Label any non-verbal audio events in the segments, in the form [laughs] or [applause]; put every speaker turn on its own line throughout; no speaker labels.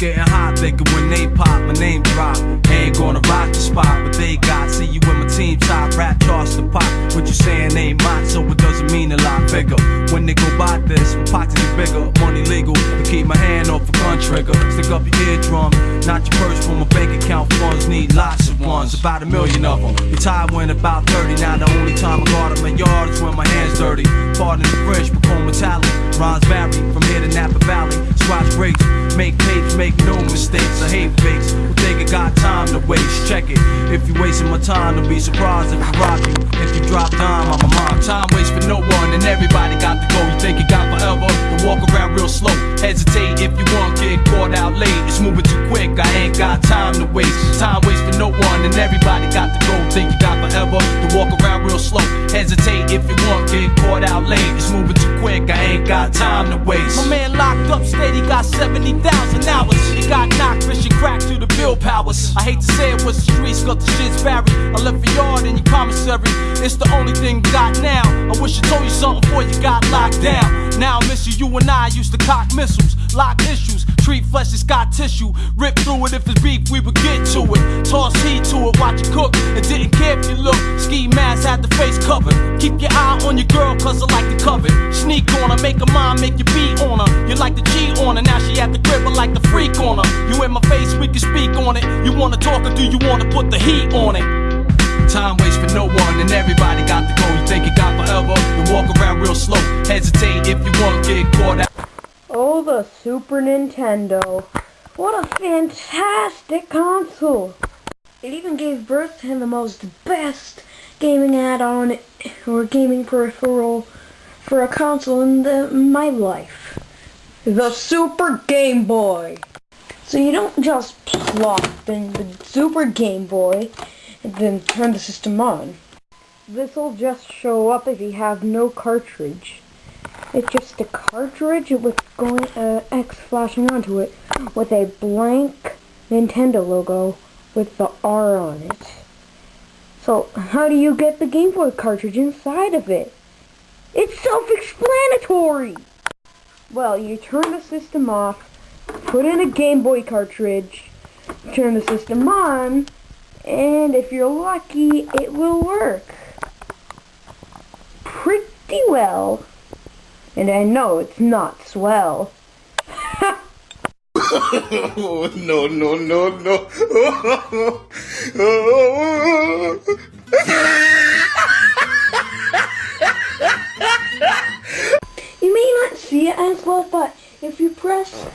getting hot, thinking when they pop, my name drop. Ain't gonna rock the spot, but they got. See you in my team top, rap charts the pop. What you saying ain't mine, so it doesn't mean a lot bigger. When they go by this, my pockets get bigger, money legal. To keep my hand off a gun trigger. Stick up your eardrum, not your purse for my bank account funds. Need lots of ones, about a million of them. Retired when about 30, now the only time I guard up my yard is when my hands dirty. Pardon the French, become metallic. Rhymes vary from here to Napa Valley. Squash breaks, make tapes, make no mistakes. I hate fakes who think I got time to waste. Check it. If you wasting my time, don't be surprised if I rock you. If you drop dime, I'm a mom. Time waits for no one, I ain't got time to waste. Time waits for no one, and everybody got to go. Think you got forever? to walk around real slow. Hesitate if you want, get caught out late. It's moving too quick, I ain't got time to waste.
My man locked up, steady, got 70,000 hours. He got knocked, Christian crack through the bill powers. I hate to say it was the streets, got the shit's buried. I left a yard in your commissary. It's the only thing you got now. I wish I told you something before you got locked down. Now I miss you, you and I used to cock missiles, lock issues, treat flesh as scar tissue. Rip through it if it's beef, we would get to it. Toss heat to it, watch it cook, and didn't care if you look. Ski mask had the face covered. Keep your eye on your girl, cause I like to covet. Sneak on her, make her mind, make you beat on her. You like the G on her, now she at the crib, I like the freak on her. You in my face, we can speak on it. You wanna talk or do you wanna put the heat on it?
Time waits for no one, and everybody got to go. You think
the Super Nintendo. What a fantastic console. It even gave birth to the most best gaming add-on or gaming peripheral for a console in the, my life. The Super Game Boy. So you don't just plop in the Super Game Boy and then turn the system on. This'll just show up if you have no cartridge. It's just a cartridge with going uh, X flashing onto it with a blank Nintendo logo with the R on it. So how do you get the Game Boy cartridge inside of it? It's self-explanatory! Well, you turn the system off, put in a Game Boy cartridge, turn the system on, and if you're lucky, it will work. Pretty well. And I know it's not swell.
oh, no, no, no, no.
You may not see it as well, but if you press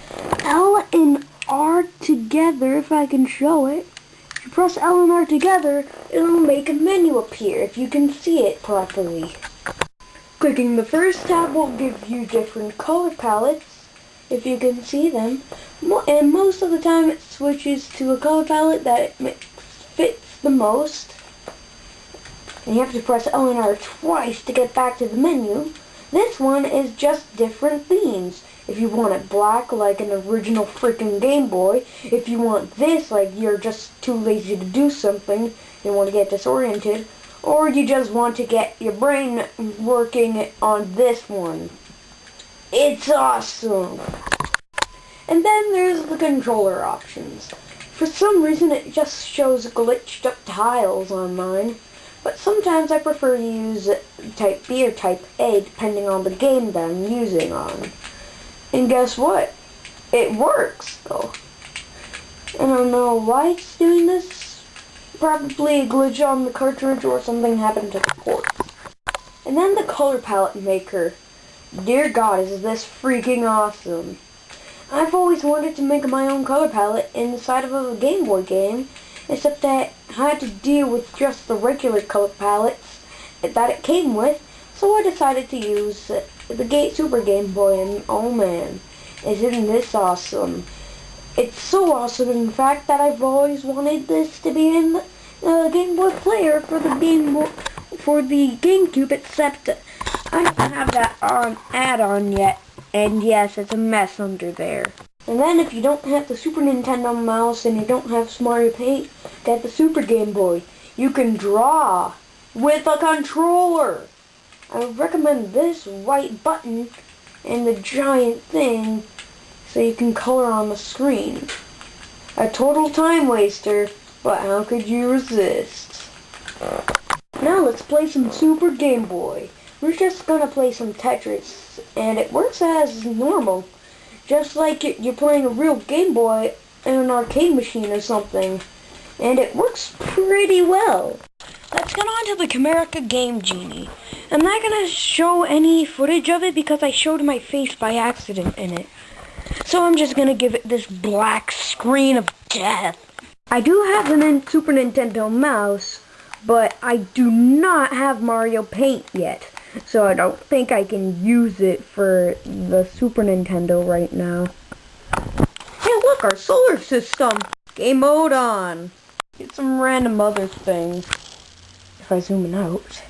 L and R together, if I can show it, if you press L and R together, it'll make a menu appear if you can see it properly. Clicking the first tab will give you different color palettes, if you can see them, and most of the time it switches to a color palette that fits the most. And you have to press L and R twice to get back to the menu. This one is just different themes. If you want it black like an original freaking Game Boy, if you want this like you're just too lazy to do something, you want to get disoriented, or you just want to get your brain working on this one. It's awesome! And then there's the controller options. For some reason it just shows glitched up tiles on mine. But sometimes I prefer to use type B or type A depending on the game that I'm using on. And guess what? It works though. I don't know why it's doing this. Probably a glitch on the cartridge or something happened to the port. And then the color palette maker. Dear God, is this freaking awesome. I've always wanted to make my own color palette inside of a Game Boy game, except that I had to deal with just the regular color palettes that it came with, so I decided to use the Gate Super Game Boy, and oh man, isn't this awesome. It's so awesome, in fact, that I've always wanted this to be in the Game Boy player for the Game Boy, for the GameCube, except I don't have that on add-on yet, and yes, it's a mess under there. And then if you don't have the Super Nintendo mouse and you don't have Mario Paint, get the Super Game Boy. You can draw with a controller. I recommend this white button and the giant thing so you can color on the screen. A total time waster, but how could you resist? Now let's play some Super Game Boy. We're just gonna play some Tetris, and it works as normal. Just like you're playing a real Game Boy in an arcade machine or something. And it works pretty well. Let's get on to the Camerica Game Genie. I'm not gonna show any footage of it because I showed my face by accident in it. So I'm just gonna give it this black screen of death. I do have a Super Nintendo mouse, but I do not have Mario Paint yet. So I don't think I can use it for the Super Nintendo right now. Hey look, our solar system! Game mode on! Get some random other things. If I zoom out.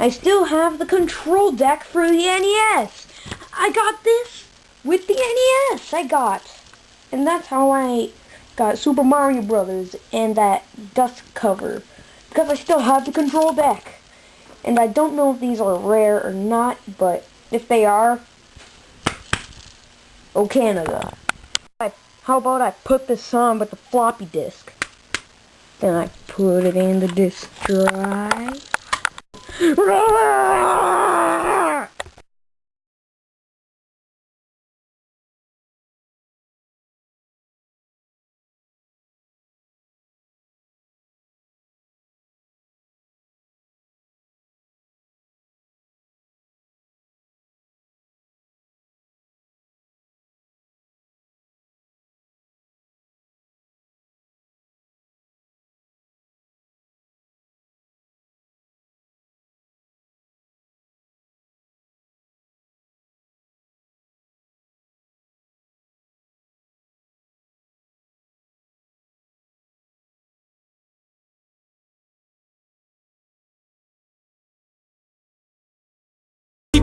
I still have the control deck for the NES! I got this with the NES I got! And that's how I got Super Mario Brothers and that dust cover. Because I still have the control deck. And I don't know if these are rare or not, but if they are, oh Canada. How about I put this on with the floppy disk? Then I put it in the disk drive. [laughs]
Ah!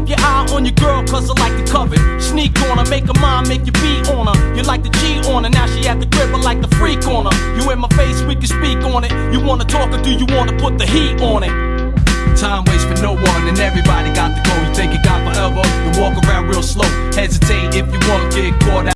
Your eye on your girl, cause I like to covet. Sneak on her, make her mind, make you beat on her. You like the G on her, now she at the crib, I like the freak on her. You in my face, we can speak on it. You wanna talk or do you wanna put the heat on it?
Time waits for no one, and everybody got to go. You think it got forever? You walk around real slow. Hesitate if you wanna get caught out.